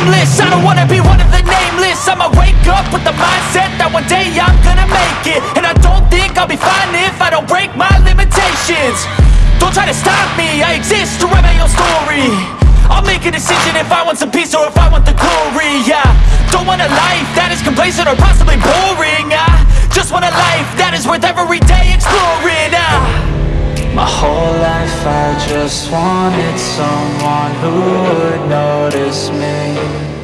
aimless I don't wanna be one of the nameless. I'ma wake up with the mindset that one day I'm gonna make it. And I don't think I'll be fine if I don't break my limitations. Don't try to stop me, I exist to write my own story. I'll make a decision if I want some peace or if I want the glory, yeah. Don't want a life that is complacent or possibly boring, I just want a life that is worth every day exploring, ah My whole life I just wanted someone who would notice me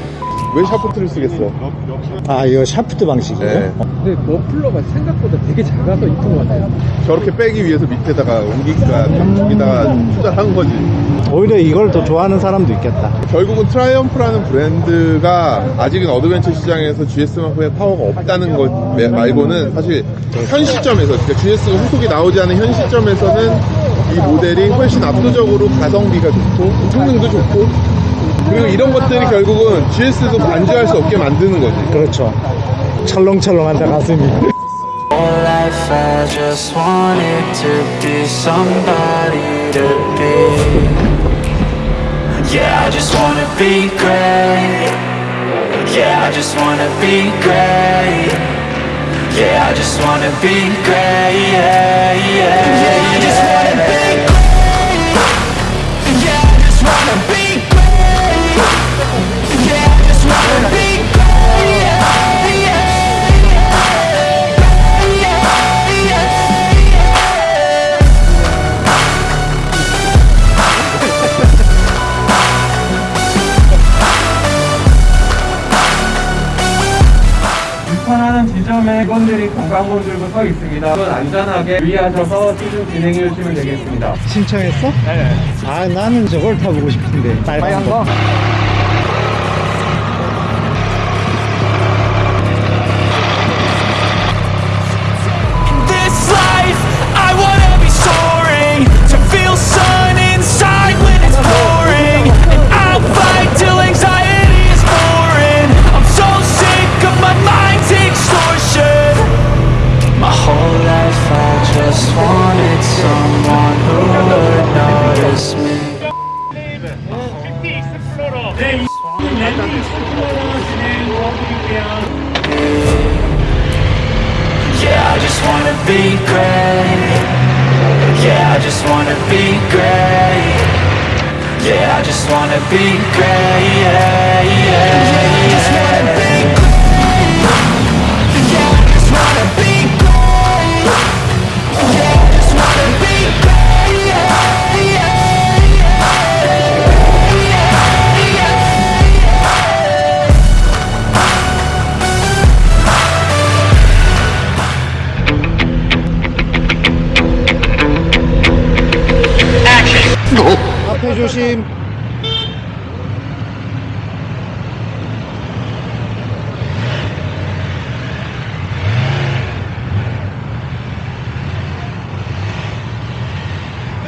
왜 샤프트를 쓰겠어? 아 이거 샤프트 방식이에요? 네. 근데 머플러가 생각보다 되게 작아서 이쁜 것 같아요. 저렇게 빼기 위해서 밑에다가 옮기기가 여기다가 투자를 한 거지. 오히려 이걸 더 좋아하는 사람도 있겠다 결국은 트라이엄프라는 브랜드가 아직은 어드벤처 시장에서 GS만큼의 파워가 없다는 것 매- 말고는 사실 현 시점에서 그러니까 GS가 후속이 나오지 않은 현 시점에서는 이 모델이 훨씬 압도적으로 가성비가 좋고 성능도 좋고 그리고 이런 것들이 결국은 GS도 반주할 수 없게 만드는 거지. 그렇죠 철렁철렁한다 가슴이 Whole life I just wanted to be somebody to be Yeah, I just wanna be great Yeah, I just wanna be great Yeah, I just wanna be great 직원들이 관광본 들고 서 있습니다. 그건 안전하게 유의하셔서 시즌 진행해 주시면 되겠습니다. 신청했어? 네아 나는 저걸 타보고 싶은데 빨간 거 this Yeah, I just wanna be great. Yeah, I just wanna be great. Yeah, I just wanna be great. Yeah, yeah. 조심.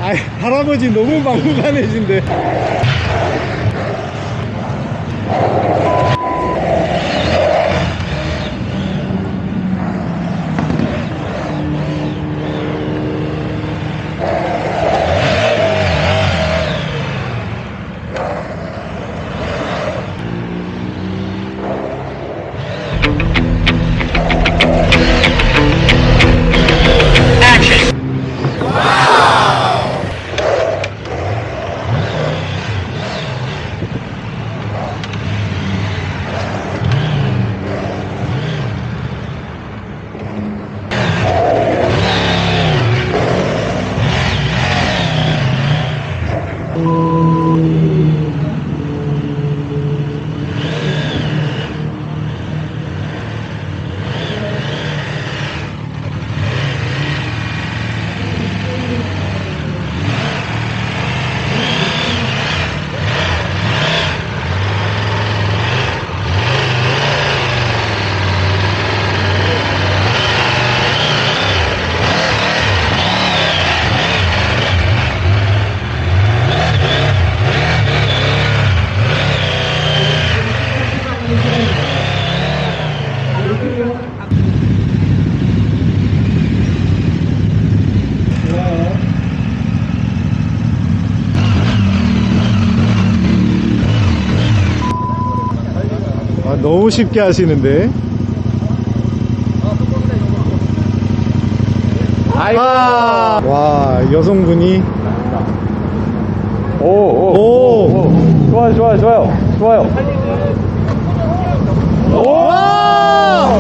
아 할아버지 너무 막무가내신데 너무 쉽게 하시는데. 아이고. 아, 와, 여성분이. 오, 오, 오! 좋아요, 좋아요, 좋아요. 좋아요. 와!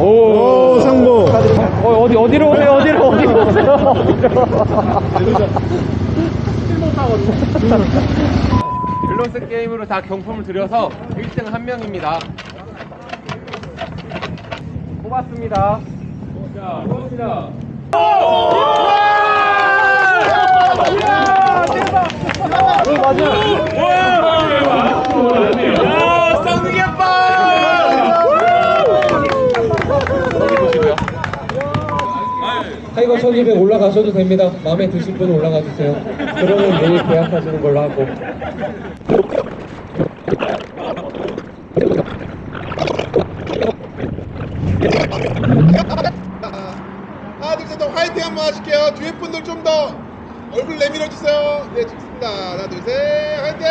오, 오, 성공. 어, 어디, 어디로 오세요? 어디로, 어디로 오세요? 밸런스 게임으로 다 경품을 드려서 1등 한 명입니다. 뽑았습니다. 자, 뽑습니다. 타이거 1200 올라가셔도 됩니다. 마음에 드실 분 올라가 주세요. 그러면 내일 계약하시는 걸로 하고. 하나 둘셋 화이팅 한번 하실게요 뒤에 분들 좀 더 얼굴 내밀어 주세요 네 좋습니다 하나 둘 셋 화이팅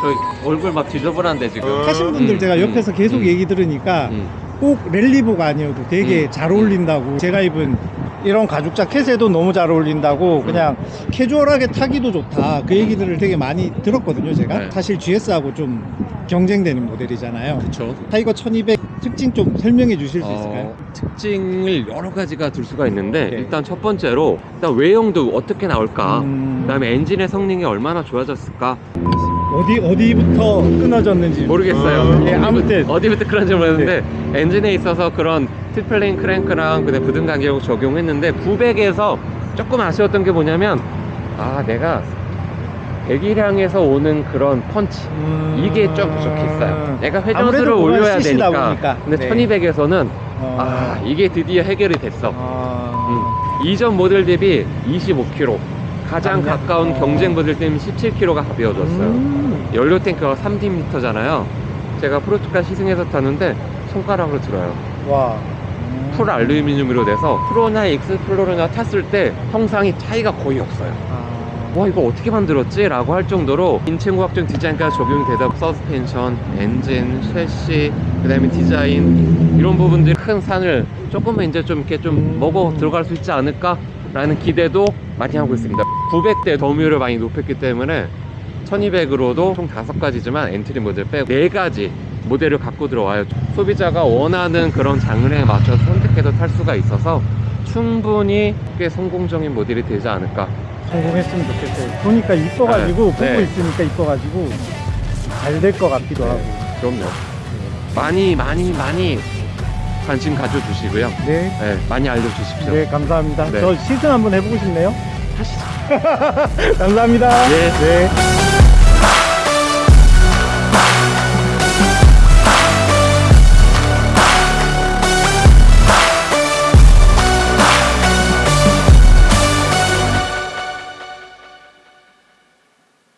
저 얼굴 막 지저분한데 지금. 하신 분들 음, 제가 음, 옆에서 계속 음, 얘기 들으니까 음. 꼭 랠리복 아니어도 되게 음. 잘 어울린다고 제가 입은 이런 가죽 자켓에도 너무 잘 어울린다고 음. 그냥 캐주얼하게 타기도 좋다 그 얘기들을 되게 많이 들었거든요 제가 네. 사실 GS하고 좀 경쟁되는 모델이잖아요 그렇죠. 타이거 1200 특징 좀 설명해 주실 수 있을까요? 어, 특징을 여러 가지가 둘 수가 있는데 네. 일단 첫 번째로 일단 외형도 어떻게 나올까 음. 그 다음에 엔진의 성능이 얼마나 좋아졌을까 어디 어디부터 끊어졌는지 모르겠어요 예, 아무튼 어디부터 그런지 모르겠는데 엔진에 있어서 그런 T-plane 크랭크랑 그다음 부등 간격을 적용했는데 900에서 조금 아쉬웠던 게 뭐냐면 아 내가 배기량에서 오는 그런 펀치 음. 이게 좀 부족했어요 내가 회전수를 아무래도 올려야 되니까 보니까. 근데 네. 1200에서는 어. 아 이게 드디어 해결이 됐어 아. 음. 이전 모델 대비 25kg 가장 맞네. 가까운 어. 경쟁 모델 때문에 17kg가 가벼워졌어요 음. 연료 탱크가 30리터잖아요 제가 proto car 시승해서 탔는데 손가락으로 들어요 와 풀 알루미늄으로 돼서 프로나 익스플로러나 탔을 때 형상이 차이가 거의 없어요 아. 와 이거 어떻게 만들었지? 라고 할 정도로 인체공학적 디자인까지 적용이 되다 서스펜션, 엔진, 섀시, 그 다음에 디자인 이런 부분들이 큰 산을 조금만 이제 좀 이렇게 좀 음. 먹어 들어갈 수 있지 않을까? 라는 기대도 많이 하고 있습니다 900대 점유를 많이 높였기 때문에 1200으로도 총 5가지지만 엔트리 모델 빼고 4가지 모델을 갖고 들어와요 소비자가 원하는 그런 장르에 맞춰서 선택해서 탈 수가 있어서 충분히 꽤 성공적인 모델이 되지 않을까 성공했으면 좋겠어요. 보니까 이뻐가지고 네, 보고 네. 있으니까 이뻐가지고 잘 될 것 같기도 하고. 그럼요. 많이 많이 많이 관심 가져주시고요. 네, 네, 많이 알려주십시오. 네 감사합니다. 네. 저 시승 한번 해보고 싶네요. 하시죠. 감사합니다. 예. 네.